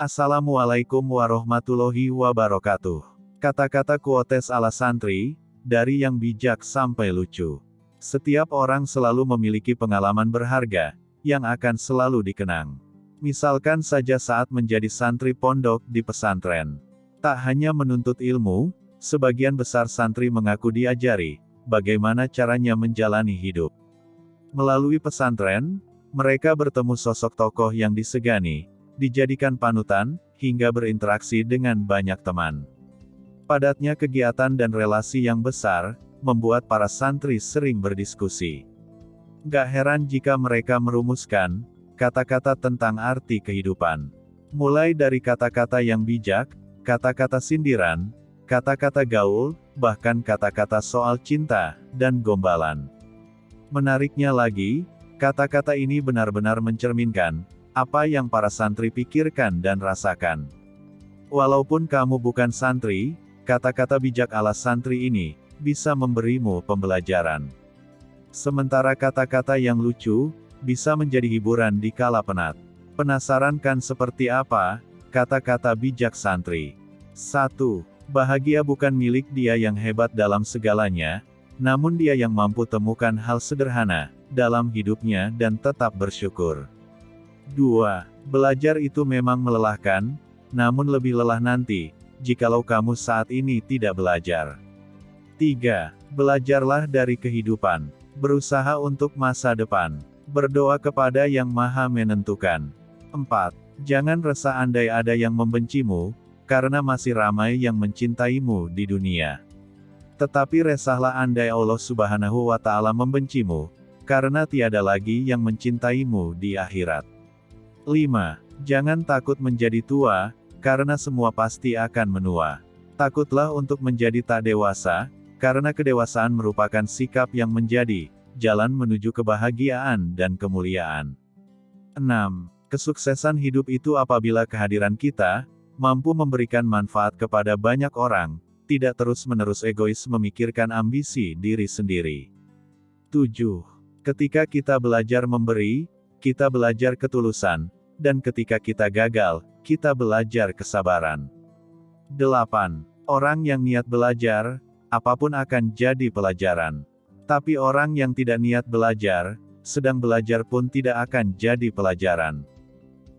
Assalamualaikum warahmatullahi wabarakatuh. Kata-kata kuotes ala santri, dari yang bijak sampai lucu. Setiap orang selalu memiliki pengalaman berharga, yang akan selalu dikenang. Misalkan saja saat menjadi santri pondok di pesantren. Tak hanya menuntut ilmu, sebagian besar santri mengaku diajari, bagaimana caranya menjalani hidup. Melalui pesantren, mereka bertemu sosok tokoh yang disegani, dijadikan panutan, hingga berinteraksi dengan banyak teman. Padatnya kegiatan dan relasi yang besar, membuat para santri sering berdiskusi. Gak heran jika mereka merumuskan, kata-kata tentang arti kehidupan. Mulai dari kata-kata yang bijak, kata-kata sindiran, kata-kata gaul, bahkan kata-kata soal cinta, dan gombalan. Menariknya lagi, kata-kata ini benar-benar mencerminkan, apa yang para santri pikirkan dan rasakan. Walaupun kamu bukan santri, kata-kata bijak ala santri ini, bisa memberimu pembelajaran. Sementara kata-kata yang lucu, bisa menjadi hiburan di kala penat. Penasaran kan seperti apa, kata-kata bijak santri? 1. Bahagia bukan milik dia yang hebat dalam segalanya, namun dia yang mampu temukan hal sederhana, dalam hidupnya dan tetap bersyukur. 2. Belajar itu memang melelahkan, namun lebih lelah nanti, jikalau kamu saat ini tidak belajar. 3. Belajarlah dari kehidupan. Berusaha untuk masa depan. Berdoa kepada Yang Maha Menentukan. 4. Jangan resah andai ada yang membencimu, karena masih ramai yang mencintaimu di dunia. Tetapi resahlah andai Allah Subhanahu wa Ta'ala membencimu, karena tiada lagi yang mencintaimu di akhirat. 5. Jangan takut menjadi tua, karena semua pasti akan menua. Takutlah untuk menjadi tak dewasa, karena kedewasaan merupakan sikap yang menjadi jalan menuju kebahagiaan dan kemuliaan. 6. Kesuksesan hidup itu apabila kehadiran kita mampu memberikan manfaat kepada banyak orang, tidak terus-menerus egois memikirkan ambisi diri sendiri. 7. Ketika kita belajar memberi, kita belajar ketulusan, dan ketika kita gagal, kita belajar kesabaran. 8. Orang yang niat belajar, apa pun akan jadi pelajaran. Tapi orang yang tidak niat belajar, sedang belajar pun tidak akan jadi pelajaran.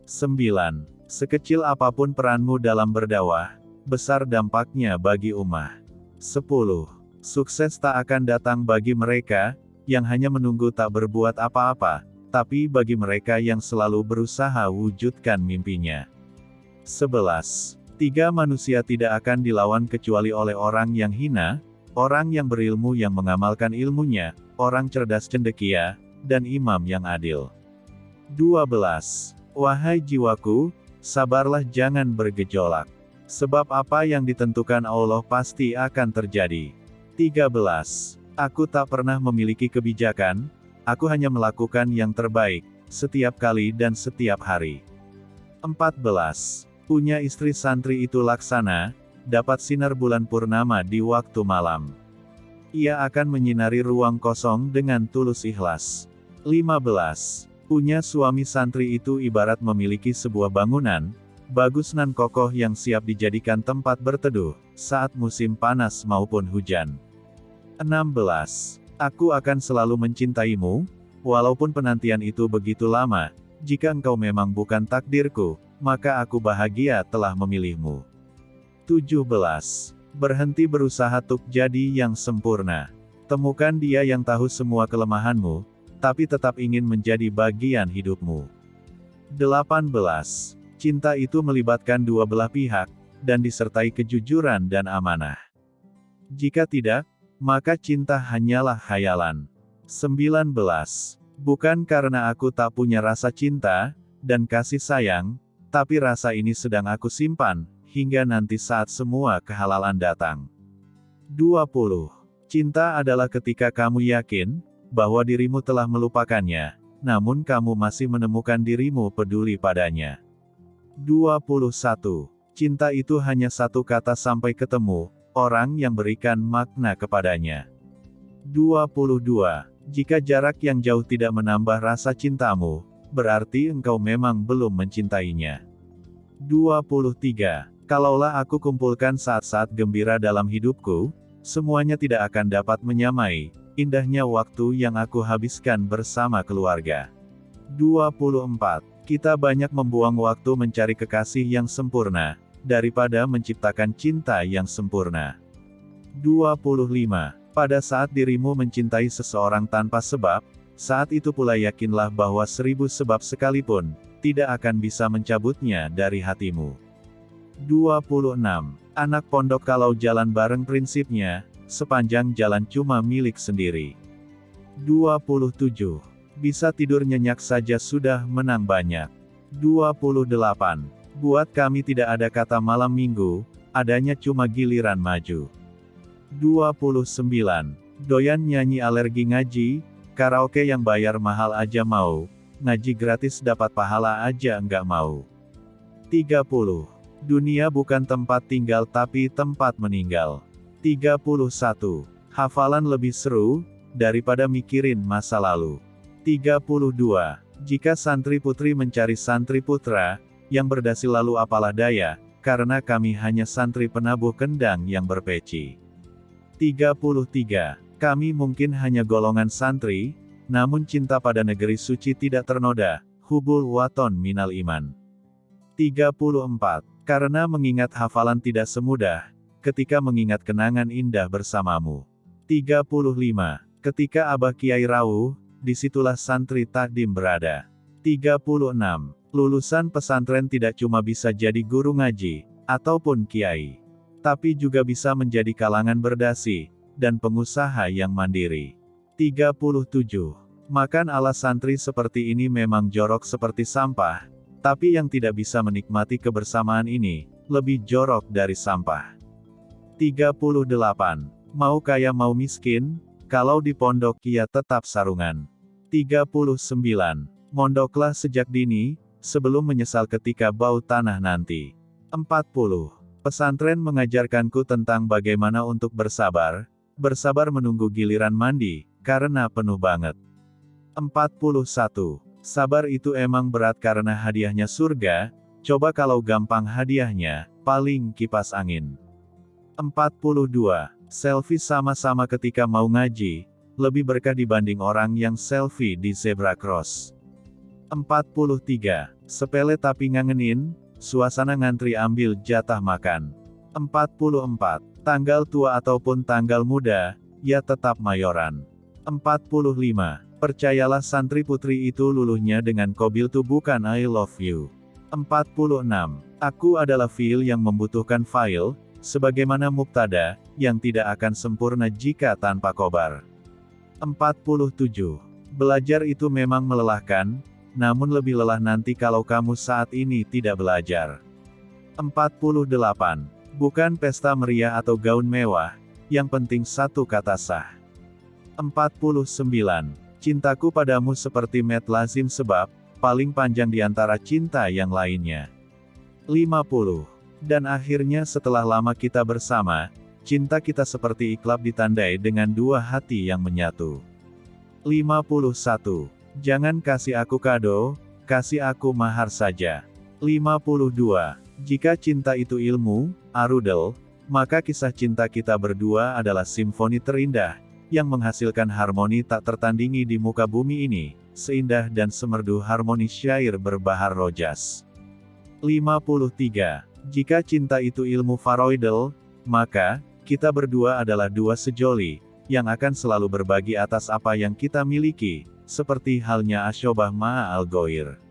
9. Sekecil apa pun peranmu dalam berdakwah, besar dampaknya bagi umat. 10. Sukses tak akan datang bagi mereka, yang hanya menunggu tak berbuat apa-apa, tapi bagi mereka yang selalu berusaha wujudkan mimpinya. 11. Tiga manusia tidak akan dilawan kecuali oleh orang yang hina, orang yang berilmu yang mengamalkan ilmunya, orang cerdas cendekia, dan imam yang adil. 12. Wahai jiwaku, sabarlah jangan bergejolak. Sebab apa yang ditentukan Allah pasti akan terjadi. 13. Aku tak pernah memiliki kebijakan, Aku hanya melakukan yang terbaik, setiap kali dan setiap hari. 14. Punya istri santri itu laksana, dapat sinar bulan purnama di waktu malam. Ia akan menyinari ruang kosong dengan tulus ikhlas. 15. Punya suami santri itu ibarat memiliki sebuah bangunan, bagus nan kokoh yang siap dijadikan tempat berteduh, saat musim panas maupun hujan. 16. Aku akan selalu mencintaimu, walaupun penantian itu begitu lama, jika engkau memang bukan takdirku, maka aku bahagia telah memilihmu. 17. Berhenti berusaha untuk jadi yang sempurna. Temukan dia yang tahu semua kelemahanmu, tapi tetap ingin menjadi bagian hidupmu. 18. Cinta itu melibatkan dua belah pihak, dan disertai kejujuran dan amanah. Jika tidak, maka cinta hanyalah khayalan. 19. Bukan karena aku tak punya rasa cinta, dan kasih sayang, tapi rasa ini sedang aku simpan, hingga nanti saat semua kehalalan datang. 20. Cinta adalah ketika kamu yakin, bahwa dirimu telah melupakannya, namun kamu masih menemukan dirimu peduli padanya. 21. Cinta itu hanya satu kata sampai ketemu, orang yang berikan makna kepadanya. 22. Jika jarak yang jauh tidak menambah rasa cintamu, berarti engkau memang belum mencintainya. 23. Kalaulah aku kumpulkan saat-saat gembira dalam hidupku, semuanya tidak akan dapat menyamai, indahnya waktu yang aku habiskan bersama keluarga. 24. Kita banyak membuang waktu mencari kekasih yang sempurna, daripada menciptakan cinta yang sempurna. 25. Pada saat dirimu mencintai seseorang tanpa sebab, saat itu pula yakinlah bahwa seribu sebab sekalipun, tidak akan bisa mencabutnya dari hatimu. 26. Anak pondok kalau jalan bareng prinsipnya, sepanjang jalan cuma milik sendiri. 27. Bisa tidur nyenyak saja sudah menang banyak. 28. Buat kami tidak ada kata malam minggu, adanya cuma giliran maju. 29. Doyan nyanyi alergi ngaji, karaoke yang bayar mahal aja mau, ngaji gratis dapat pahala aja enggak mau. 30. Dunia bukan tempat tinggal tapi tempat meninggal. 31. Hafalan lebih seru, daripada mikirin masa lalu. 32. Jika santri putri mencari santri putra, yang berdasi lalu apalah daya, karena kami hanya santri penabuh kendang yang berpeci. 33. Kami mungkin hanya golongan santri, namun cinta pada negeri suci tidak ternoda, hubul waton minal iman. 34. Karena mengingat hafalan tidak semudah, ketika mengingat kenangan indah bersamamu. 35. Ketika Abah Kiai Rawuh, di situlah santri takdim berada. 36. Lulusan pesantren tidak cuma bisa jadi guru ngaji, ataupun kiai. Tapi juga bisa menjadi kalangan berdasi, dan pengusaha yang mandiri. 37. Makan ala santri seperti ini memang jorok seperti sampah, tapi yang tidak bisa menikmati kebersamaan ini, lebih jorok dari sampah. 38. Mau kaya mau miskin, kalau di pondok ia tetap sarungan. 39. Mondoklah sejak dini, sebelum menyesal ketika bau tanah nanti. 40. Pesantren mengajarkanku tentang bagaimana untuk bersabar, bersabar menunggu giliran mandi, karena penuh banget. 41. Sabar itu emang berat karena hadiahnya surga, coba kalau gampang hadiahnya, paling kipas angin. 42. Selfie sama-sama ketika mau ngaji, lebih berkah dibanding orang yang selfie di zebra cross. 43. Sepele tapi ngangenin, suasana ngantri ambil jatah makan. 44. Tanggal tua ataupun tanggal muda, ya tetap mayoran. 45. Percayalah santri putri itu luluhnya dengan kobil tuh bukan I love you. 46. Aku adalah file yang membutuhkan file, sebagaimana muktada, yang tidak akan sempurna jika tanpa kobar. 47. Belajar itu memang melelahkan, namun lebih lelah nanti kalau kamu saat ini tidak belajar. 48. Bukan pesta meriah atau gaun mewah, yang penting satu kata sah. 49. Cintaku padamu seperti met lazim sebab, paling panjang di antara cinta yang lainnya. 50. Dan akhirnya setelah lama kita bersama, cinta kita seperti iklab ditandai dengan dua hati yang menyatu. 51. Jangan kasih aku kado, kasih aku mahar saja. 52. Jika cinta itu ilmu, arudel, maka kisah cinta kita berdua adalah simfoni terindah, yang menghasilkan harmoni tak tertandingi di muka bumi ini, seindah dan semerdu harmoni syair berbahar rojas. 53. Jika cinta itu ilmu faroidal, maka, kita berdua adalah dua sejoli, yang akan selalu berbagi atas apa yang kita miliki, seperti halnya Asyobah Ma'a Al-Goir.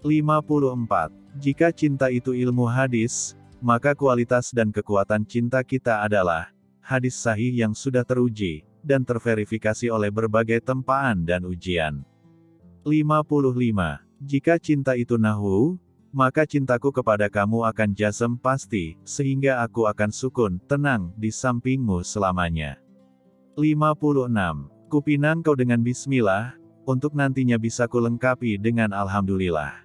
54. Jika cinta itu ilmu hadis, maka kualitas dan kekuatan cinta kita adalah hadis sahih yang sudah teruji, dan terverifikasi oleh berbagai tempaan dan ujian. 55. Jika cinta itu nahu, maka cintaku kepada kamu akan jasem pasti, sehingga aku akan sukun, tenang, di sampingmu selamanya. 56. Kupinang kau dengan bismillah, untuk nantinya bisa kulengkapi dengan alhamdulillah.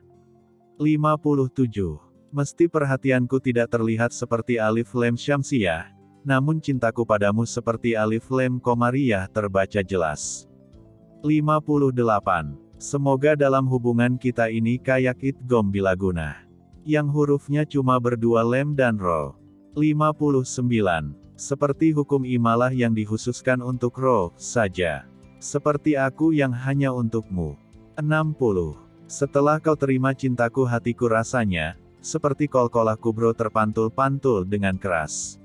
57. Mesti perhatianku tidak terlihat seperti alif lem syamsiyah, namun cintaku padamu seperti alif lem komariyah terbaca jelas. 58. Semoga dalam hubungan kita ini kayak idgom bilaguna. Yang hurufnya cuma berdua lem dan ro. 59. Seperti hukum imalah yang dikhususkan untuk ro, saja. Seperti aku yang hanya untukmu. 60. Setelah kau terima cintaku hatiku rasanya, seperti kol-kolah kubro terpantul-pantul dengan keras.